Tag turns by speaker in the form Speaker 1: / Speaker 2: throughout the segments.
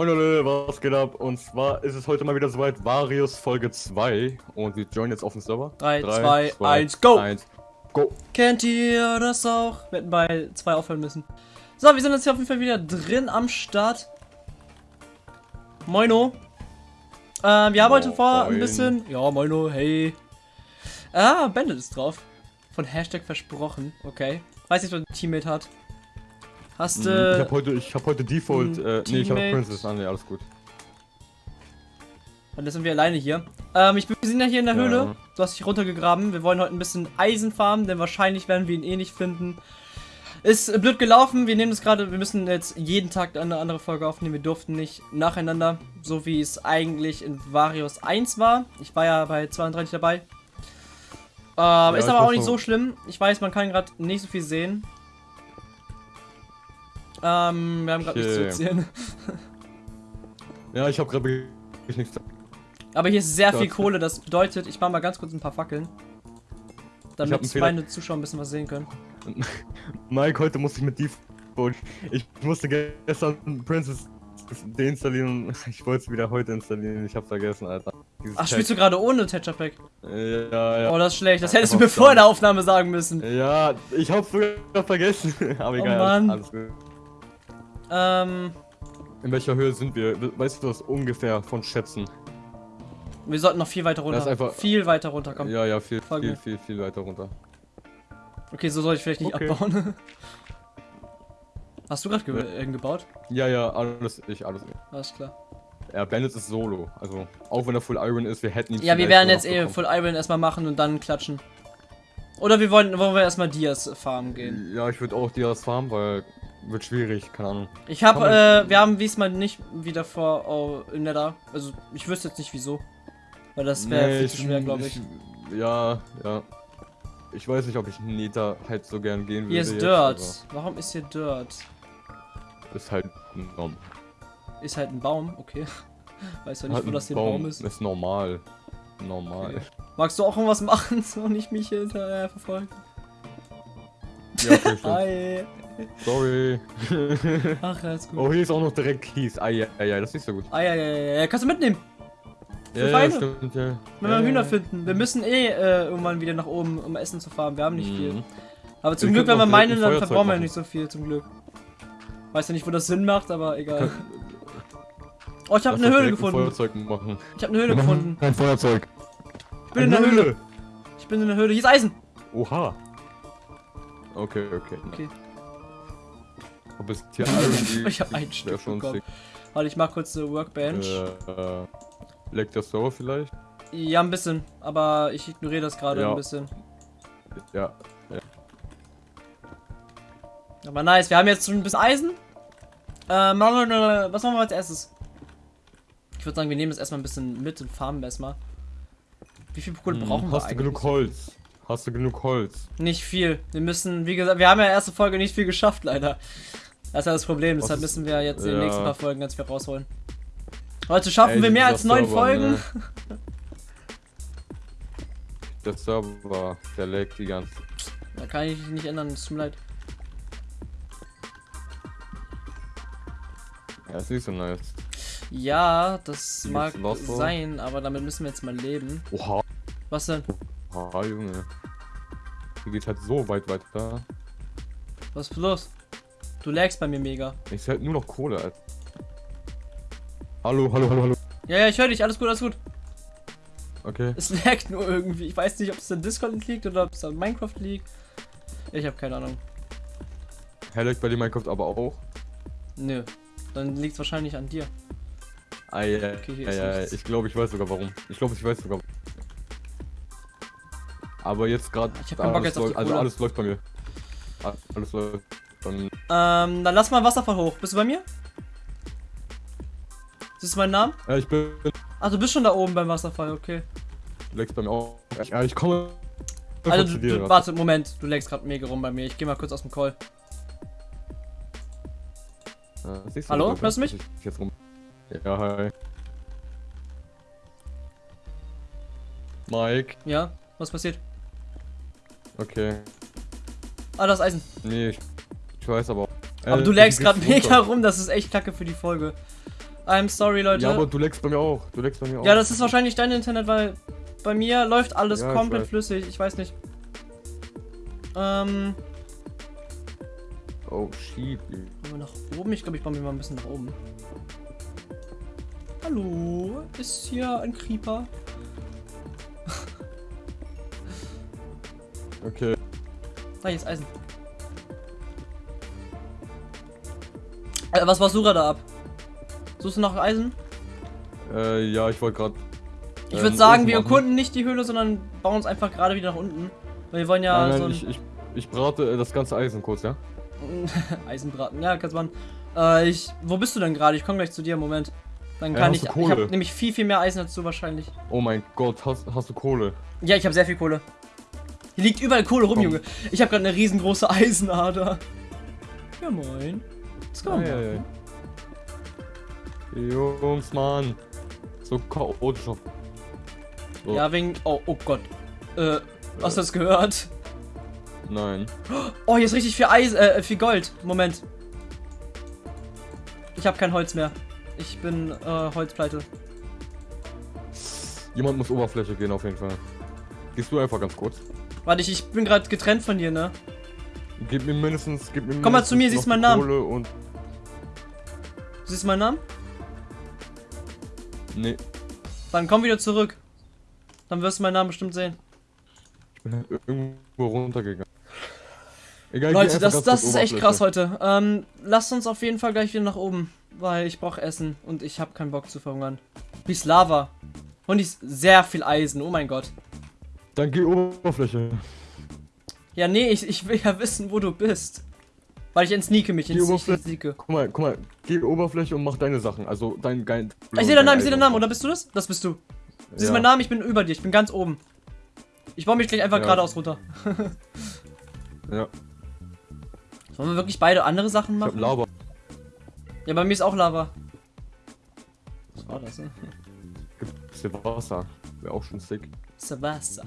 Speaker 1: Moin Leute, was geht ab? Und zwar ist es heute mal wieder soweit, Varius Folge 2 und wir joinen jetzt auf den Server.
Speaker 2: 3, 2, 1, go!
Speaker 1: 1, go!
Speaker 2: Kennt ihr das auch? Wir hätten bei 2 aufhören müssen. So, wir sind jetzt hier auf jeden Fall wieder drin am Start. Moino. Äh, wir haben heute vor ein bisschen... Ja, Moino, hey. Ah, Bandit ist drauf. Von Hashtag versprochen, okay. Weiß nicht, was ein Teammate hat. Hast du.
Speaker 1: Äh, ich hab heute, ich hab heute Default. Äh, nee, ich hab? Princess an, nee, alles gut.
Speaker 2: Und jetzt sind wir alleine hier. Ähm, ich bin, wir sind ja hier in der
Speaker 1: Ja.
Speaker 2: Höhle. Du hast dich runtergegraben. Wir wollen heute ein bisschen Eisen farmen, denn wahrscheinlich werden wir ihn eh nicht finden. Ist blöd gelaufen. Wir nehmen das gerade. Wir müssen jetzt jeden Tag eine andere Folge aufnehmen. Wir durften nicht nacheinander, so wie es eigentlich in Varius 1 war. Ich war ja bei 32 dabei. Ähm, ist
Speaker 1: ich
Speaker 2: aber auch nicht so schlimm. Ich weiß, man kann gerade nicht so viel sehen. Ähm, wir haben gerade nichts zu
Speaker 1: Okay.
Speaker 2: erzählen.
Speaker 1: Ja, ich hab gerade wirklich nichts.
Speaker 2: Aber hier ist sehr viel. Kohle, das bedeutet, ich mache mal ganz kurz ein paar Fackeln. Damit meine Zuschauer ein bisschen was sehen können.
Speaker 1: Mike, heute musste ich mit Default. Ich musste gestern Princess deinstallieren und ich wollte es wieder heute installieren. Ich hab vergessen, Alter. Dieses
Speaker 2: Ach, spielst du gerade ohne Tetra Pack?
Speaker 1: du? Ja, ja.
Speaker 2: Oh, das ist schlecht. Das hättest du mir vor der Aufnahme sagen müssen.
Speaker 1: Ja, ich hab's sogar vergessen. Aber
Speaker 2: Oh
Speaker 1: egal,
Speaker 2: Mann.
Speaker 1: alles gut.
Speaker 2: Ähm,
Speaker 1: In welcher Höhe sind wir? Weißt du das ungefähr von Schätzen?
Speaker 2: wir sollten noch viel weiter runter.
Speaker 1: Das ist einfach-
Speaker 2: viel weiter runterkommen.
Speaker 1: Ja, ja, viel,
Speaker 2: Folge
Speaker 1: viel, viel, viel weiter runter.
Speaker 2: Okay, so soll ich vielleicht nicht
Speaker 1: Okay.
Speaker 2: abbauen. Hast du gerade ge
Speaker 1: Ja.
Speaker 2: gebaut?
Speaker 1: Ja, ja, alles ich, alles ich.
Speaker 2: Alles klar.
Speaker 1: Ja, Bandit ist Solo. Also, auch wenn er Full Iron ist, wir hätten ihn
Speaker 2: Ja, wir werden jetzt eh. Full Iron erstmal machen und dann klatschen. Oder wir wollen, wollen wir erstmal Dias farmen gehen.
Speaker 1: Ja, ich würde auch Dias farmen, weil wird schwierig, keine Ahnung.
Speaker 2: Ich habe, äh, wir haben diesmal nicht wieder vor oh, im Nether. Also ich wüsste jetzt nicht wieso. Weil das wäre
Speaker 1: Nee,
Speaker 2: viel zu schwer, glaube ich.
Speaker 1: Ja, ja. Ich weiß nicht, ob ich Neta halt so gern gehen würde.
Speaker 2: Hier ist
Speaker 1: jetzt,
Speaker 2: Dirt. Warum ist hier Dirt?
Speaker 1: Ist halt ein Baum.
Speaker 2: Ist halt ein Baum, okay. Weiß ja nicht,
Speaker 1: Halt
Speaker 2: wo das hier ein Baum ist.
Speaker 1: Ist normal. Normal.
Speaker 2: Okay. Magst du auch irgendwas machen, so nicht mich hier hinterher verfolgen?
Speaker 1: Ja, okay.
Speaker 2: Hi.
Speaker 1: Sorry.
Speaker 2: Ach, alles gut.
Speaker 1: oh, hier ist auch noch direkt Kies. Ah, ja, ja, ja, das ist nicht so gut.
Speaker 2: Ah, ja, ja, ja, ja. Kannst du mitnehmen,
Speaker 1: Ja, ja,
Speaker 2: Feinde.
Speaker 1: stimmt, ja.
Speaker 2: wenn
Speaker 1: ja,
Speaker 2: wir Hühner
Speaker 1: ja.
Speaker 2: finden. Wir müssen eh äh, irgendwann wieder nach oben, um Essen zu farmen. Wir haben nicht viel.
Speaker 1: Mhm.
Speaker 2: Aber zum
Speaker 1: Wir
Speaker 2: Glück, wenn wir meinen,
Speaker 1: ein
Speaker 2: dann verbrauchen wir nicht so viel, zum Glück. Weiß ja nicht, wo das Sinn macht, aber egal. Oh, ich habe eine Höhle
Speaker 1: direkt ein
Speaker 2: gefunden.
Speaker 1: Feuerzeug machen.
Speaker 2: Ich habe eine Höhle gefunden.
Speaker 1: Ein Feuerzeug.
Speaker 2: Ich bin in der Höhle. Ich bin in der Höhle. Hier ist Eisen.
Speaker 1: Oha. Okay, okay.
Speaker 2: Okay.
Speaker 1: Ob es Iron
Speaker 2: Ich hab ein Stück
Speaker 1: schon
Speaker 2: bekommen. Warte, ich mach kurz eine Workbench.
Speaker 1: Äh, äh, leckt der Server vielleicht?
Speaker 2: Ja, ein bisschen. Aber ich ignoriere das gerade
Speaker 1: Ja.
Speaker 2: ein bisschen.
Speaker 1: Ja.
Speaker 2: Aber nice. Wir haben jetzt schon ein bisschen Eisen. Ähm, machen wir- was machen wir als erstes? Ich würde sagen, wir nehmen das erstmal ein bisschen mit und farmen erstmal. Wie viel Kohle
Speaker 1: Hm,
Speaker 2: brauchen wir
Speaker 1: Hast du genug Holz? Hast du genug Holz?
Speaker 2: Nicht viel. Wir müssen, wie gesagt, wir haben ja erste Folge nicht viel geschafft, leider. Das ist ja das Problem,
Speaker 1: Was
Speaker 2: deshalb müssen wir jetzt in den
Speaker 1: ja.
Speaker 2: nächsten paar Folgen ganz viel rausholen. Heute schaffen
Speaker 1: Ey,
Speaker 2: wir mehr als neun Folgen.
Speaker 1: ne? Der Server, der leckt die ganze.
Speaker 2: Da kann ich nicht ändern, es tut mir leid.
Speaker 1: Ja, ist nicht so nice.
Speaker 2: Ja, das
Speaker 1: Hier
Speaker 2: mag sein, aber damit müssen wir jetzt mal leben.
Speaker 1: Oha,
Speaker 2: Was denn?
Speaker 1: oha, Junge. Hier geht halt so weit weiter.
Speaker 2: Was ist los? Du lagst bei mir mega.
Speaker 1: Ich halt nur noch Kohle, Alter. Hallo, hallo, hallo, hallo.
Speaker 2: Ja, ja, ich höre dich. Alles gut, alles gut.
Speaker 1: Okay.
Speaker 2: Es laggt nur irgendwie. Ich weiß nicht, ob es an Discord liegt oder ob es an Minecraft liegt. Ich habe keine Ahnung.
Speaker 1: Leckt bei dir Minecraft aber auch.
Speaker 2: Nö. Dann liegt es wahrscheinlich an dir.
Speaker 1: Ah, ja,
Speaker 2: Okay,
Speaker 1: ja, ja, ich glaube, ich weiß sogar warum. Ich glaube, ich weiß sogar. Aber jetzt gerade.
Speaker 2: Ich hab keinen Bock jetzt auf die
Speaker 1: Also
Speaker 2: Kohle.
Speaker 1: alles läuft bei mir. Alles läuft. Dann
Speaker 2: Ähm, dann lass mal Wasserfall hoch. Bist du bei mir? Siehst du meinen Namen?
Speaker 1: ja, ich bin.
Speaker 2: Ach, du bist schon da oben beim Wasserfall, okay.
Speaker 1: Du leckst bei mir auch. Ja, ich komme.
Speaker 2: Also, du, du, warte, Moment. Du legst gerade mega rum bei mir. Ich gehe mal kurz aus dem Call.
Speaker 1: Ja, siehst
Speaker 2: Hallo? Hörst du mich?
Speaker 1: Jetzt rum. Ja, hi. Mike.
Speaker 2: Ja? Was passiert?
Speaker 1: Okay.
Speaker 2: Ah, das ist Eisen.
Speaker 1: Nee, ich, ich weiß aber. auch.
Speaker 2: Aber
Speaker 1: Äh,
Speaker 2: du lagst gerade mega rum. Das ist echt kacke für die Folge. I'm sorry, Leute.
Speaker 1: Ja, aber du leckst bei mir auch. Du leckst bei mir auch.
Speaker 2: Ja, das ist wahrscheinlich dein Internet, weil bei mir läuft alles
Speaker 1: Ja, ich
Speaker 2: komplett
Speaker 1: weiß.
Speaker 2: flüssig. Ich weiß nicht. Ähm,
Speaker 1: Oh, shit.
Speaker 2: wollen wir nach oben? Ich glaube, ich baue mir mal ein bisschen nach oben. Hallo, ist hier ein Creeper?
Speaker 1: Okay.
Speaker 2: Da, hier ist Eisen. Äh, was warst du gerade ab? Suchst du nach Eisen?
Speaker 1: Äh, ja, ich wollte gerade.
Speaker 2: Ich
Speaker 1: Ähm,
Speaker 2: würde sagen, wir erkunden nicht die Höhle, sondern bauen uns einfach gerade wieder nach unten. Weil wir wollen ja
Speaker 1: nein,
Speaker 2: so
Speaker 1: nein,
Speaker 2: ein
Speaker 1: ich, ich, ich brate äh, das ganze Eisen kurz, ja?
Speaker 2: Eisenbraten. Ja, kannst man. Äh, ich. Wo bist du denn gerade? Ich komme gleich zu dir, Moment. Dann
Speaker 1: Äh,
Speaker 2: kann
Speaker 1: hast
Speaker 2: ich. Ich habe nämlich viel, viel mehr Eisen als du wahrscheinlich.
Speaker 1: Oh mein Gott, hast, hast du Kohle?
Speaker 2: Ja, ich habe sehr viel Kohle. Hier liegt überall Kohle rum,
Speaker 1: Komm.
Speaker 2: Junge. Ich habe gerade eine riesengroße Eisenader. Ja, moin.
Speaker 1: Ei,
Speaker 2: machen.
Speaker 1: ei. Jungs, Mann. So chaotisch. So,
Speaker 2: Ja, wegen. Oh, oh Gott. Äh, hast du das gehört?
Speaker 1: Nein.
Speaker 2: Oh, hier ist richtig viel Eisen, äh, viel Gold. Moment. Ich habe kein Holz mehr. Ich bin äh, Holzpleite.
Speaker 1: Jemand muss Oberfläche gehen auf jeden Fall. Gehst du einfach ganz kurz.
Speaker 2: Warte, ich, ich bin gerade getrennt von dir, ne?
Speaker 1: Gib mir mindestens. Gib mir
Speaker 2: Komm mal zu mir, siehst meinen Namen.
Speaker 1: Kohle und.
Speaker 2: Siehst du meinen Namen?
Speaker 1: Nee,
Speaker 2: Dann komm wieder zurück. Dann wirst du meinen Namen bestimmt sehen.
Speaker 1: ich bin halt irgendwo runtergegangen. Egal,
Speaker 2: Leute, das, das ist echt krass heute. Ähm, lasst uns auf jeden Fall gleich wieder nach oben. Weil ich brauche Essen und ich habe keinen Bock zu verhungern. Wie ist Lava? Und ist sehr viel Eisen, oh mein Gott.
Speaker 1: Dann geh Oberfläche.
Speaker 2: Ja, nee, ich, ich will ja wissen, wo du bist. Weil ich entsneake mich,
Speaker 1: Die
Speaker 2: ents- ich
Speaker 1: Oberfläche-
Speaker 2: entsneake.
Speaker 1: Guck mal, guck mal, geh Oberfläche und mach deine Sachen. Also dein geil.
Speaker 2: Ich sehe deinen Namen, ich sehe deinen Namen, oder bist du das? Das bist du. Siehst du
Speaker 1: Ja.
Speaker 2: meinen Namen? Ich bin über dir, ich bin ganz oben. Ich baue mich gleich einfach
Speaker 1: Ja.
Speaker 2: geradeaus runter.
Speaker 1: Ja,
Speaker 2: Sollen wir wirklich beide andere Sachen
Speaker 1: ich hab
Speaker 2: machen?
Speaker 1: Lava.
Speaker 2: Ja, bei mir ist auch Lava. Was war das, ne?
Speaker 1: Gibt's hier Wasser. Wäre auch schon sick.
Speaker 2: Savassa.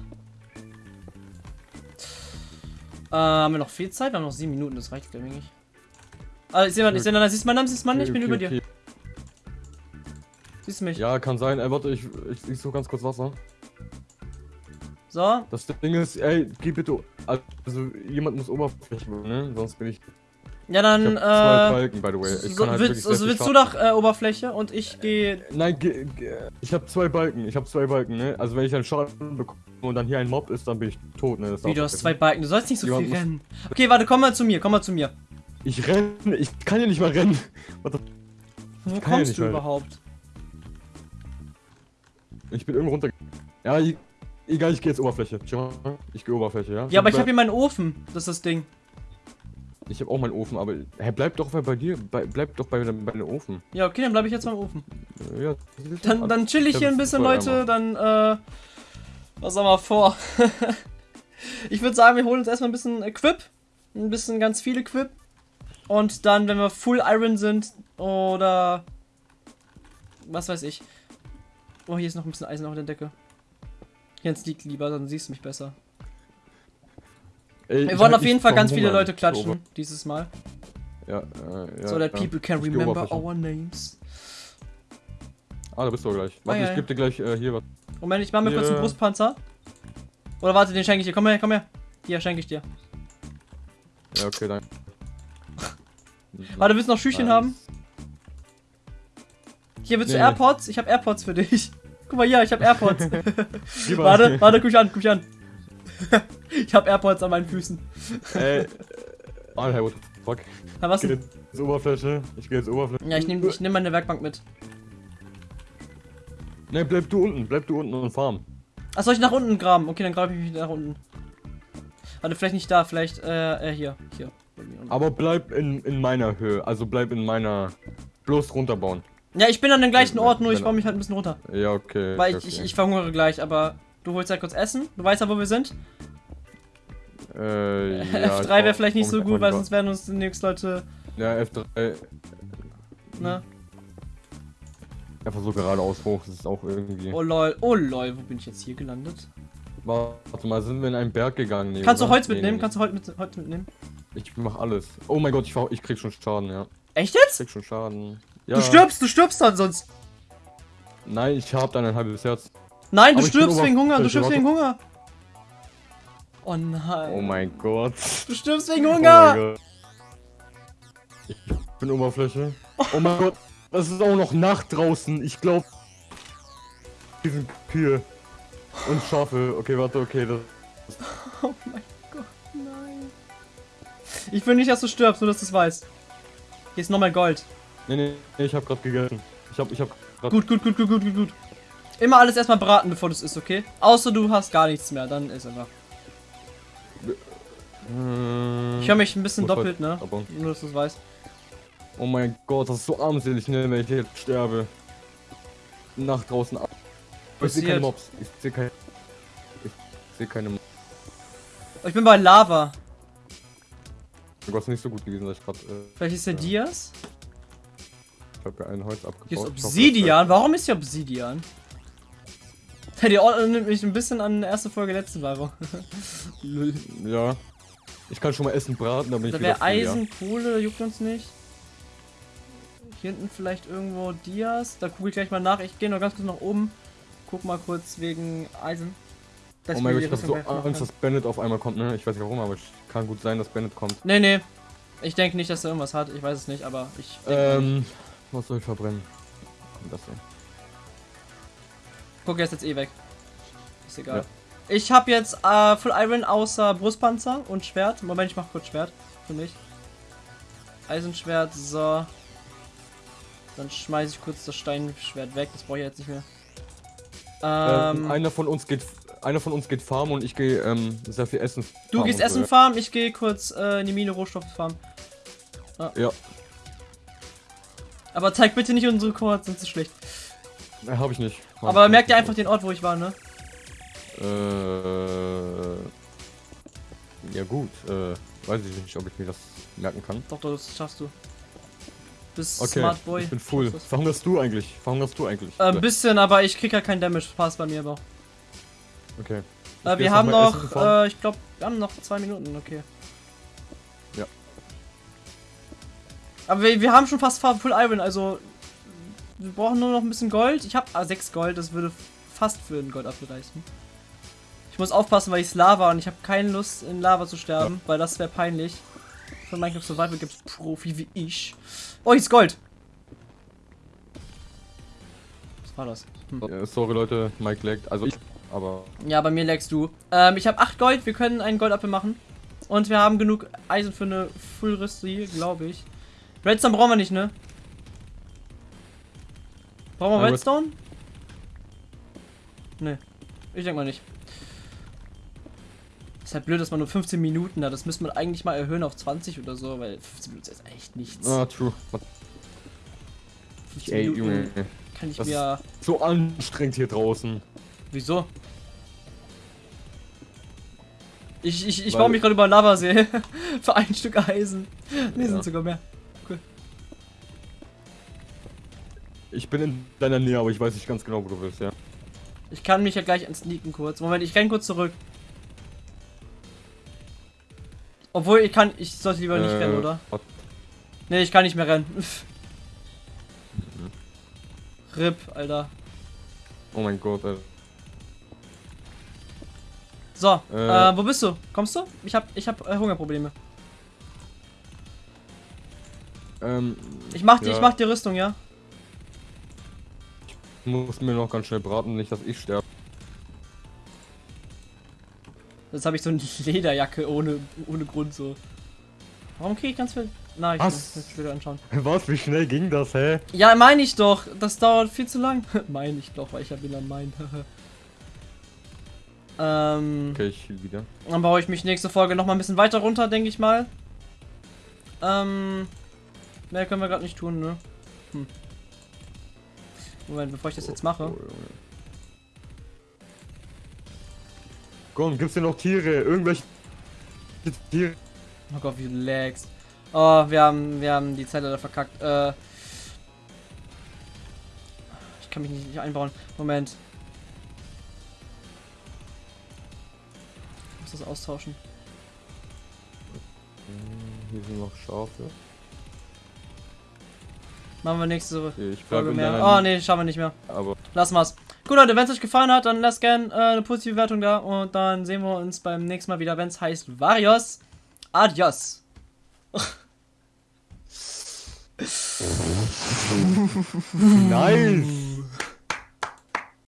Speaker 2: Äh, haben wir noch viel Zeit? Wir haben noch sieben Minuten, das reicht glaube ich. Ah, ich ich sehe mal, siehst du meinen Namen, siehst du meinen? Ich bin
Speaker 1: Okay,
Speaker 2: über
Speaker 1: okay,
Speaker 2: dir. Siehst du mich?
Speaker 1: Ja, kann sein. Ey, warte, ich, ich, ich suche ganz kurz Wasser.
Speaker 2: So.
Speaker 1: Das Ding ist, ey, geh bitte. Also, jemand muss Oberfläche, ne? Sonst bin ich.
Speaker 2: Ja,
Speaker 1: Ich
Speaker 2: dann,
Speaker 1: hab zwei
Speaker 2: äh.
Speaker 1: Balken, by the way. Ich
Speaker 2: So,
Speaker 1: halt
Speaker 2: willst, also willst du nach äh, Oberfläche und ich gehe.
Speaker 1: Nein, ge, ge, ich habe zwei Balken. Ich habe zwei Balken, ne? Also, wenn ich einen Schaden bekomme und dann hier ein Mob ist, dann bin ich tot, ne? Das
Speaker 2: Wie, du hast zwei Balken, du sollst nicht so
Speaker 1: Jemand
Speaker 2: viel rennen. Okay, warte, komm mal zu mir, komm mal zu mir.
Speaker 1: Ich renne, ich kann ja nicht mal rennen. What the
Speaker 2: Wo
Speaker 1: ja
Speaker 2: kommst
Speaker 1: nicht
Speaker 2: du
Speaker 1: mal.
Speaker 2: überhaupt?
Speaker 1: Ich bin irgendwo runter. Ja, ich, egal, ich gehe jetzt Oberfläche. Ich gehe Oberfläche, ja?
Speaker 2: Ja, aber ich
Speaker 1: Bleib-
Speaker 2: habe hier meinen Ofen. Das ist das Ding.
Speaker 1: Ich habe auch meinen Ofen, aber. Hä, bleib doch bei, dir. Bei, bleib doch bei, bei deinem Ofen.
Speaker 2: Ja, okay, dann bleibe ich jetzt beim Ofen.
Speaker 1: Ja,
Speaker 2: Dann, dann chill ich
Speaker 1: Ja,
Speaker 2: hier ein bisschen, Leute. Dann, äh. Was haben wir vor? ich würde sagen, wir holen uns erstmal ein bisschen Equip. Ein bisschen ganz viel Equip. Und dann, wenn wir Full Iron sind, oder. Was weiß ich. Oh, hier ist noch ein bisschen Eisen auf der Decke. Jens liegt lieber, dann siehst du mich besser.
Speaker 1: Ey,
Speaker 2: Wir
Speaker 1: ich
Speaker 2: wollen auf jeden Fall ganz viele
Speaker 1: verhungern.
Speaker 2: Leute klatschen, dieses Mal.
Speaker 1: Ja, äh, ja.
Speaker 2: so that
Speaker 1: ja.
Speaker 2: people can remember our names.
Speaker 1: Ah, da bist du gleich. Warte,
Speaker 2: ja,
Speaker 1: ich geb dir gleich äh, hier was.
Speaker 2: Moment, ich mach mir kurz
Speaker 1: Ja.
Speaker 2: einen Brustpanzer. Oder warte, den schenke ich dir. Komm her, komm her. Hier, schenke ich dir.
Speaker 1: Ja, okay, dann.
Speaker 2: Warte, willst du noch Schüchchen
Speaker 1: Nice.
Speaker 2: haben? Hier, willst du
Speaker 1: Nee, nee.
Speaker 2: AirPods? Ich habe AirPods für dich. Guck mal hier, ich habe AirPods. Warte, warte, guck mich an, guck mich an. ich habe AirPods an meinen Füßen.
Speaker 1: Ey. Ah, hey, what the fuck.
Speaker 2: Na, was
Speaker 1: Ich geh jetzt Oberfläche. Ich geh jetzt Oberfläche.
Speaker 2: Ja, ich nehme ich nehm meine Werkbank mit.
Speaker 1: Ne, bleib du unten. Bleib du unten und farm.
Speaker 2: Ach, soll ich nach unten graben? Okay, dann grabe ich mich nach unten. Warte, vielleicht nicht da, vielleicht, äh, äh hier. Hier.
Speaker 1: Aber bleib in, in meiner Höhe. Also bleib in meiner. Bloß runterbauen.
Speaker 2: Ja, ich bin an dem gleichen Ort, nur ich
Speaker 1: Wenn-
Speaker 2: baue mich halt ein bisschen runter.
Speaker 1: Ja, okay.
Speaker 2: Weil
Speaker 1: okay,
Speaker 2: ich, ich, verhungere gleich, aber du holst ja kurz Essen. Du weißt ja, wo wir sind.
Speaker 1: Äh, ja,
Speaker 2: F3 wäre
Speaker 1: ich
Speaker 2: vielleicht nicht so gut, weil sonst werden uns demnächst Leute,
Speaker 1: Ja, F3.
Speaker 2: ne?
Speaker 1: Einfach so geradeaus hoch. Das ist auch irgendwie.
Speaker 2: Oh lol, oh lol, wo bin ich jetzt hier gelandet?
Speaker 1: Warte mal, sind wir in einen Berg gegangen? Nee,
Speaker 2: Kannst du
Speaker 1: oder?
Speaker 2: Holz
Speaker 1: Nee,
Speaker 2: mitnehmen?
Speaker 1: nee,
Speaker 2: Kannst du Holz, mit, Holz mitnehmen?
Speaker 1: Ich mach alles. Oh mein Gott, ich, ich krieg schon Schaden, ja.
Speaker 2: Echt jetzt?
Speaker 1: Ich krieg schon Schaden. Ja.
Speaker 2: Du stirbst, du stirbst dann sonst.
Speaker 1: Nein, ich hab dann ein halbes Herz.
Speaker 2: Nein, du
Speaker 1: Aber
Speaker 2: stirbst wegen Hunger, du
Speaker 1: Oberfläche,
Speaker 2: stirbst wegen Hunger. Oh nein.
Speaker 1: Oh mein Gott.
Speaker 2: Du stirbst wegen
Speaker 1: Oh mein
Speaker 2: Hunger.
Speaker 1: Gott. Ich bin Oberfläche. Oh mein Gott. Es ist auch noch Nacht draußen. Ich glaube. Die sind Kühe. Und Schafe. Okay, warte, okay. Das,
Speaker 2: oh mein Gott, nein. Ich will nicht, dass du stirbst, nur dass du es weißt. Hier ist nochmal Gold.
Speaker 1: nee, nee, nee, ich hab grad gegessen. Ich hab, ich hab grad.
Speaker 2: Gut, gut, gut, gut, gut, gut, gut. Immer alles erstmal braten, bevor du es isst, okay? Außer du hast gar nichts mehr, dann ist einfach.
Speaker 1: Äh,
Speaker 2: Ich höre mich ein bisschen doppelt, ne? Nur, dass du es weißt.
Speaker 1: Oh mein Gott, das ist so armselig, ne, wenn ich jetzt sterbe. Nacht draußen ab. Ich sehe keine. Mobs. Ich sehe keine. Ich sehe keine Mobs.
Speaker 2: Oh, ich bin bei Lava.
Speaker 1: Oh Gott, ist nicht so gut gewesen, dass ich gerade. Äh,
Speaker 2: Vielleicht ist der
Speaker 1: Ja.
Speaker 2: Dias?
Speaker 1: ich hab ja ein Holz abgebaut.
Speaker 2: Hier ist
Speaker 1: Ich
Speaker 2: Obsidian. Warum ist hier Obsidian? Die Ort nimmt mich ein bisschen an die erste Folge letzte Woche. Lol.
Speaker 1: bleibt- Ja. Ich kann schon mal Essen braten, dann bin
Speaker 2: Da
Speaker 1: ich
Speaker 2: wäre. Eisen, Kohle, juckt uns nicht. Hier hinten vielleicht irgendwo Dias. Da gucke ich gleich mal nach. Ich gehe noch ganz kurz nach oben. Guck mal kurz wegen Eisen.
Speaker 1: Oh mein Gott, ich
Speaker 2: die
Speaker 1: hab so Angst, dass Bennett auf einmal kommt, ne? Ich weiß nicht warum, aber es kann gut sein, dass Bennett kommt.
Speaker 2: Nee, nee. Ich denke nicht, dass er irgendwas hat. Ich weiß es nicht, aber ich.
Speaker 1: Ähm, was soll ich verbrennen? Das hier.
Speaker 2: Guck, er ist jetzt eh weg. Ist egal. Ich habe jetzt äh, Full Iron außer Brustpanzer und Schwert. Moment, ich mach kurz Schwert für mich. Eisenschwert, so. Dann schmeiße ich kurz das Steinschwert weg. Das brauche ich jetzt nicht mehr.
Speaker 1: Ähm,
Speaker 2: Ähm,
Speaker 1: einer von uns geht, einer von uns geht farmen und ich gehe ähm, sehr viel essen.
Speaker 2: du gehst Essen
Speaker 1: so,
Speaker 2: farmen, ich gehe kurz äh, in die Mine Rohstoffe farmen.
Speaker 1: Ja,
Speaker 2: Aber zeig bitte nicht unsere Koordinaten, sonst ist es schlecht.
Speaker 1: ja. habe ich nicht. Hab
Speaker 2: Aber
Speaker 1: ich
Speaker 2: merkt ihr einfach den Ort, wo ich war, ne?
Speaker 1: Äh, ja gut, äh, weiß ich nicht, ob ich mir das merken kann.
Speaker 2: Doch, doch, das schaffst du. Bist
Speaker 1: Okay,
Speaker 2: Smart Boy.
Speaker 1: ich bin full. Verhungerst du eigentlich? Verhungerst du eigentlich?
Speaker 2: Äh, Ein bisschen, aber ich krieg ja kein Damage. Passt bei mir aber.
Speaker 1: okay.
Speaker 2: Äh, wir haben noch, äh, ich glaube, wir haben noch zwei Minuten, okay.
Speaker 1: Ja.
Speaker 2: Aber wir, wir haben schon fast Full Iron, also wir brauchen nur noch ein bisschen Gold. Ich habe ah, 6 Gold, das würde fast für ein Gold abreißen. Ich muss aufpassen, weil ich es Lava und ich habe keine Lust in Lava zu sterben, weil das wäre peinlich. Für Minecraft Survival gibt es Profi wie ich. Oh, hier ist Gold. Was war das? Hm.
Speaker 1: Äh, sorry Leute, Mike laggt. Also ich, aber
Speaker 2: Ja, bei mir lagst du. Ähm, ich habe 8 Gold, wir können einen Goldapfel machen. Und wir haben genug Eisen für eine Full-Rüstung, glaube ich. Redstone brauchen wir nicht, ne? Brauchen wir
Speaker 1: Ja,
Speaker 2: Redstone? Ne. Ich denke mal nicht. Ist halt blöd, dass man nur 15 Minuten hat. Das müsste man eigentlich mal erhöhen auf 20 oder so, weil 15 Minuten ist echt nichts.
Speaker 1: ah, true.
Speaker 2: 15
Speaker 1: Ey,
Speaker 2: Minuten
Speaker 1: Junge,
Speaker 2: kann ich
Speaker 1: das
Speaker 2: mir.
Speaker 1: so anstrengend hier draußen.
Speaker 2: Wieso? Ich, ich, ich
Speaker 1: Weil-
Speaker 2: baue mich gerade über Lavasee. Für ein Stück Eisen. Nee,
Speaker 1: Ja.
Speaker 2: sind sogar mehr.
Speaker 1: Ich bin in deiner Nähe, aber ich weiß nicht ganz genau, wo du bist, ja.
Speaker 2: Ich kann mich ja gleich ansneaken kurz. Moment, ich renn kurz zurück. Obwohl, ich kann. Ich sollte lieber nicht
Speaker 1: Äh,
Speaker 2: rennen, oder?
Speaker 1: what?
Speaker 2: Nee, ich kann nicht mehr rennen. RIP, Alter.
Speaker 1: Oh mein Gott, ey.
Speaker 2: So,
Speaker 1: Äh.
Speaker 2: äh, wo bist du? Kommst du? Ich hab, ich hab äh, Hungerprobleme.
Speaker 1: Ähm,
Speaker 2: Ich mach, die,
Speaker 1: Ja.
Speaker 2: ich mach die Rüstung, ja?
Speaker 1: ich muss mir noch ganz schnell braten, nicht, dass ich sterbe.
Speaker 2: Jetzt habe ich so eine Lederjacke ohne, ohne Grund so. Warum kriege ich ganz viel Nachrichten?
Speaker 1: Was?
Speaker 2: Jetzt wieder anschauen.
Speaker 1: Was, wie schnell ging das, hä?
Speaker 2: Ja, meine ich doch. Das dauert viel zu lang. meine ich doch, weil ich ja wieder mein. ähm,
Speaker 1: Okay, ich heal wieder.
Speaker 2: dann baue ich mich nächste Folge noch mal ein bisschen weiter runter, denke ich mal. Ähm, mehr können wir gerade nicht tun, ne? Hm. Moment, bevor ich das jetzt mache.
Speaker 1: Komm, gibt's hier noch Tiere? Irgendwelche Tiere?
Speaker 2: Oh Gott, wie du lagst. Oh, wir haben, wir haben die Zeit leider verkackt. Äh, ich kann mich nicht, nicht einbauen. Moment. Ich muss das austauschen.
Speaker 1: Hier sind noch Schafe.
Speaker 2: Machen wir nächste
Speaker 1: ich
Speaker 2: Folge mehr. Oh nee, schauen wir nicht mehr.
Speaker 1: Aber
Speaker 2: Lassen wir's. Gut, Leute, wenn es euch gefallen hat, dann lasst gerne äh, eine positive Bewertung da. Und dann sehen wir uns beim nächsten Mal wieder, wenn es heißt Varios. Adios.
Speaker 1: nice!